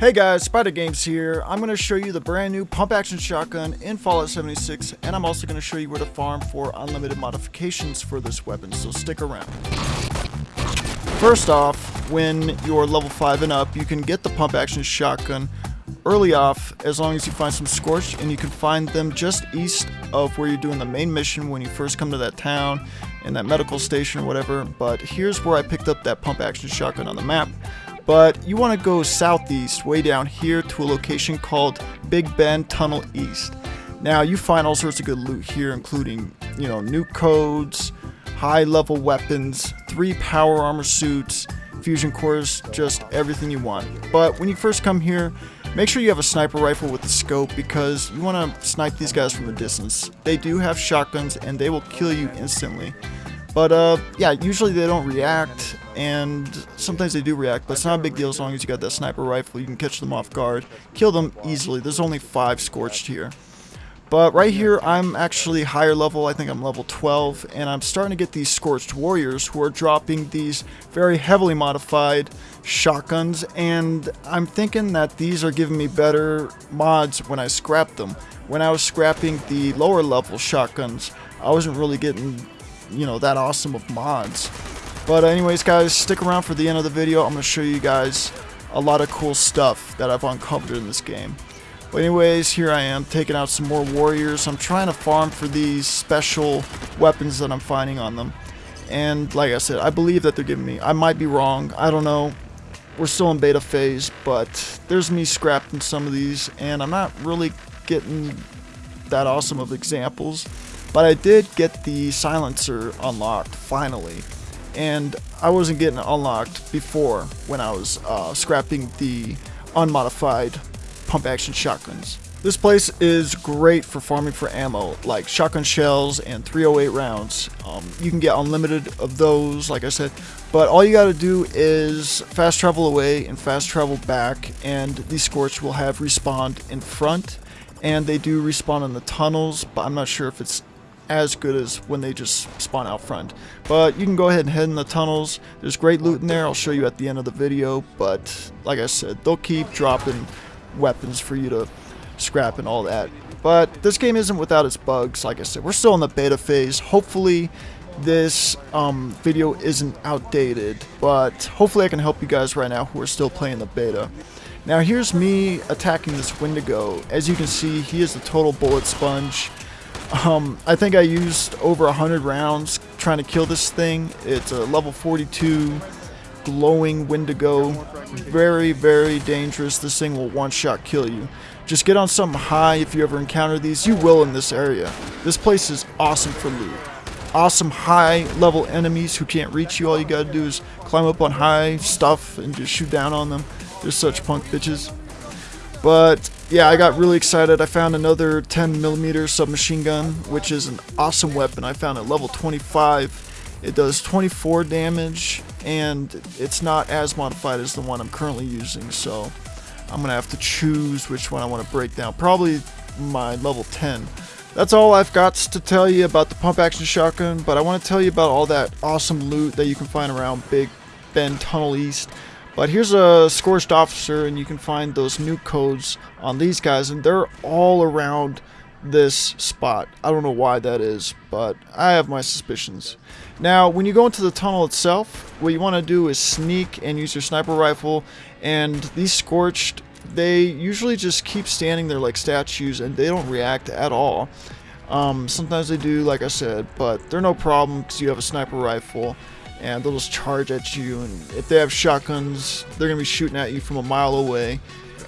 Hey guys, Spider Games here. I'm going to show you the brand new pump action shotgun in Fallout 76 and I'm also going to show you where to farm for unlimited modifications for this weapon, so stick around. First off, when you're level 5 and up, you can get the pump action shotgun early off as long as you find some scorched and you can find them just east of where you're doing the main mission when you first come to that town and that medical station or whatever but here's where I picked up that pump action shotgun on the map but you want to go southeast, way down here to a location called Big Bend Tunnel East. Now you find all sorts of good loot here, including, you know, nuke codes, high level weapons, three power armor suits, fusion cores, just everything you want. But when you first come here, make sure you have a sniper rifle with the scope because you want to snipe these guys from a distance. They do have shotguns and they will kill you instantly. But uh, yeah, usually they don't react, and sometimes they do react, but it's not a big deal as long as you got that sniper rifle. You can catch them off guard, kill them easily. There's only five scorched here. But right here, I'm actually higher level. I think I'm level 12, and I'm starting to get these Scorched Warriors who are dropping these very heavily modified shotguns, and I'm thinking that these are giving me better mods when I scrap them. When I was scrapping the lower level shotguns, I wasn't really getting you know, that awesome of mods. But anyways, guys, stick around for the end of the video. I'm going to show you guys a lot of cool stuff that I've uncovered in this game. But anyways, here I am taking out some more warriors. I'm trying to farm for these special weapons that I'm finding on them. And like I said, I believe that they're giving me. I might be wrong. I don't know. We're still in beta phase, but there's me scrapping some of these, and I'm not really getting that awesome of examples. But I did get the silencer unlocked, finally. And I wasn't getting unlocked before when I was uh, scrapping the unmodified pump action shotguns. This place is great for farming for ammo, like shotgun shells and 308 rounds. Um, you can get unlimited of those, like I said, but all you gotta do is fast travel away and fast travel back, and the Scorch will have respawned in front, and they do respawn in the tunnels, but I'm not sure if it's as good as when they just spawn out front. But you can go ahead and head in the tunnels. There's great loot in there. I'll show you at the end of the video. But like I said, they'll keep dropping weapons for you to scrap and all that. But this game isn't without its bugs. Like I said, we're still in the beta phase. Hopefully this um, video isn't outdated. But hopefully I can help you guys right now who are still playing the beta. Now here's me attacking this Wendigo. As you can see, he is a total bullet sponge. Um, I think I used over 100 rounds trying to kill this thing. It's a level 42 glowing Wendigo. Very, very dangerous. This thing will one-shot kill you. Just get on something high if you ever encounter these. You will in this area. This place is awesome for loot. Awesome high level enemies who can't reach you. All you gotta do is climb up on high stuff and just shoot down on them. They're such punk bitches. But yeah, I got really excited. I found another 10 millimeter submachine gun, which is an awesome weapon. I found at level 25. It does 24 damage, and it's not as modified as the one I'm currently using, so I'm gonna have to choose which one I want to break down. Probably my level 10. That's all I've got to tell you about the pump action shotgun, but I want to tell you about all that awesome loot that you can find around Big Bend Tunnel East. But here's a Scorched Officer, and you can find those nuke codes on these guys, and they're all around this spot. I don't know why that is, but I have my suspicions. Now, when you go into the tunnel itself, what you want to do is sneak and use your sniper rifle, and these Scorched, they usually just keep standing there like statues, and they don't react at all. Um, sometimes they do, like I said, but they're no problem because you have a sniper rifle and they'll just charge at you. And if they have shotguns, they're gonna be shooting at you from a mile away.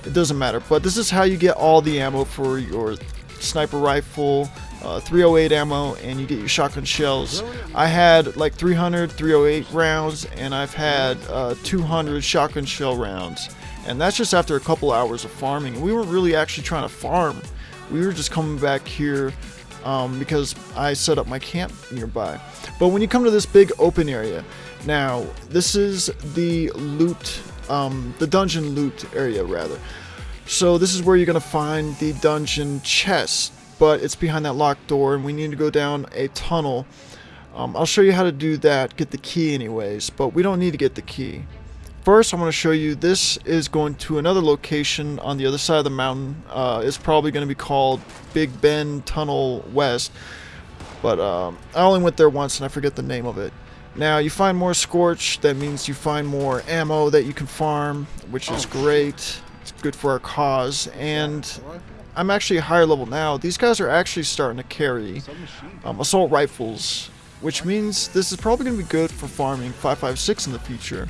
It doesn't matter. But this is how you get all the ammo for your sniper rifle, uh, 308 ammo, and you get your shotgun shells. I had like 300 308 rounds, and I've had uh, 200 shotgun shell rounds. And that's just after a couple hours of farming. We weren't really actually trying to farm. We were just coming back here um, because I set up my camp nearby. But when you come to this big open area, now this is the loot, um, the dungeon loot area rather. So this is where you're gonna find the dungeon chest, but it's behind that locked door, and we need to go down a tunnel. Um, I'll show you how to do that, get the key anyways, but we don't need to get the key. First, I want to show you this is going to another location on the other side of the mountain. Uh, it's probably going to be called Big Bend Tunnel West. But um, I only went there once and I forget the name of it. Now, you find more Scorch, that means you find more ammo that you can farm, which is great. It's good for our cause. And I'm actually a higher level now. These guys are actually starting to carry um, assault rifles, which means this is probably going to be good for farming 5.56 in the future.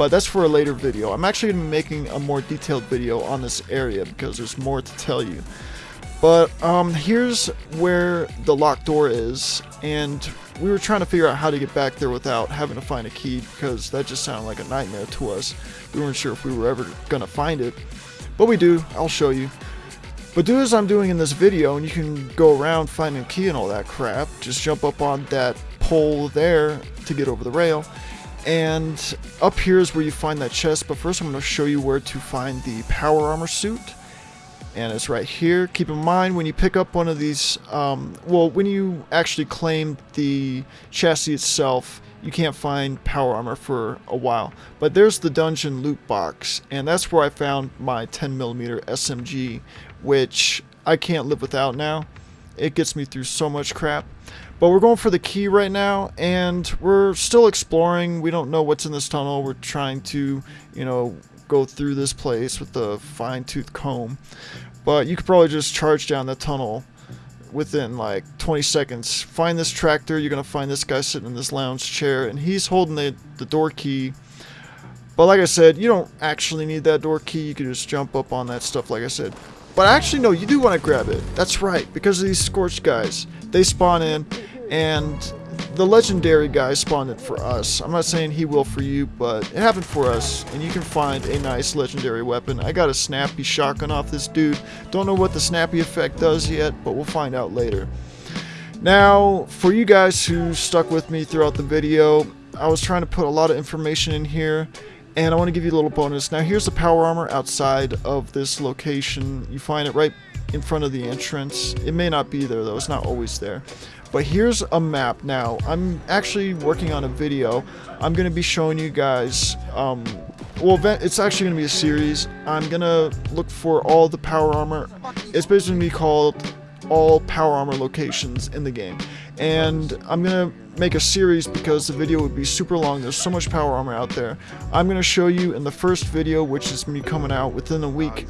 But that's for a later video. I'm actually going to be making a more detailed video on this area because there's more to tell you. But um, here's where the locked door is, and we were trying to figure out how to get back there without having to find a key because that just sounded like a nightmare to us. We weren't sure if we were ever going to find it, but we do. I'll show you. But do as I'm doing in this video, and you can go around finding a key and all that crap. Just jump up on that pole there to get over the rail. And up here is where you find that chest, but first I'm going to show you where to find the power armor suit and it's right here. Keep in mind when you pick up one of these, um, well, when you actually claim the chassis itself, you can't find power armor for a while. But there's the dungeon loot box, and that's where I found my 10mm SMG, which I can't live without now. It gets me through so much crap. But we're going for the key right now, and we're still exploring. We don't know what's in this tunnel. We're trying to, you know, go through this place with the fine-tooth comb. But you could probably just charge down the tunnel within like 20 seconds. Find this tractor, you're going to find this guy sitting in this lounge chair, and he's holding the, the door key. But like I said, you don't actually need that door key, you can just jump up on that stuff like I said. But actually, no, you do want to grab it. That's right, because of these scorched guys. They spawn in, and the legendary guy spawned it for us. I'm not saying he will for you, but it happened for us, and you can find a nice legendary weapon. I got a snappy shotgun off this dude. Don't know what the snappy effect does yet, but we'll find out later. Now, for you guys who stuck with me throughout the video, I was trying to put a lot of information in here, and I want to give you a little bonus. Now, here's the power armor outside of this location. You find it right in front of the entrance. It may not be there, though. It's not always there. But here's a map now. I'm actually working on a video. I'm to be showing you guys, um, well, it's actually to be a series. I'm to look for all the power armor. It's basically to be called all power armor locations in the game. And I'm to make a series because the video would be super long. There's so much power armor out there. I'm to show you in the first video, which is me coming out within a week,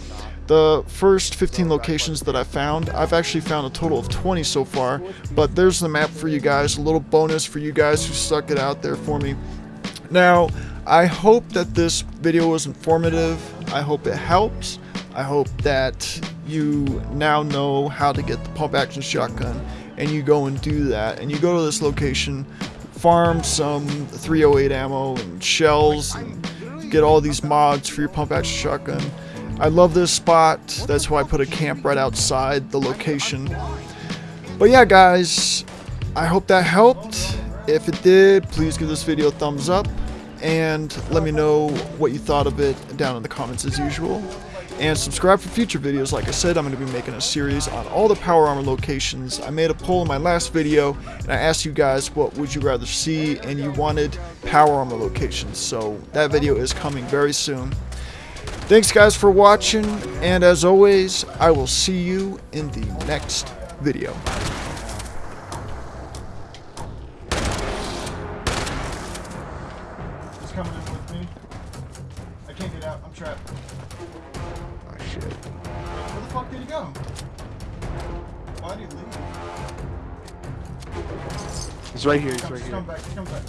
the first 15 locations that I found, I've actually found a total of 20 so far, but there's the map for you guys, a little bonus for you guys who stuck it out there for me. Now, I hope that this video was informative, I hope it helps, I hope that you now know how to get the pump action shotgun, and you go and do that, and you go to this location, farm some 308 ammo and shells, and get all these mods for your pump action shotgun, I love this spot. That's why I put a camp right outside the location. But yeah, guys, I hope that helped. If it did, please give this video a thumbs up and let me know what you thought of it down in the comments as usual. And subscribe for future videos. Like I said, I'm going to be making a series on all the power armor locations. I made a poll in my last video, and I asked you guys what would you rather see, and you wanted power armor locations. So that video is coming very soon. Thanks guys for watching, and as always, I will see you in the next video. Coming in with me. I can't get out, I'm trapped. Oh shit. Where the fuck did he go? Why did he leave? He's right here, he's right here. Come back, come back.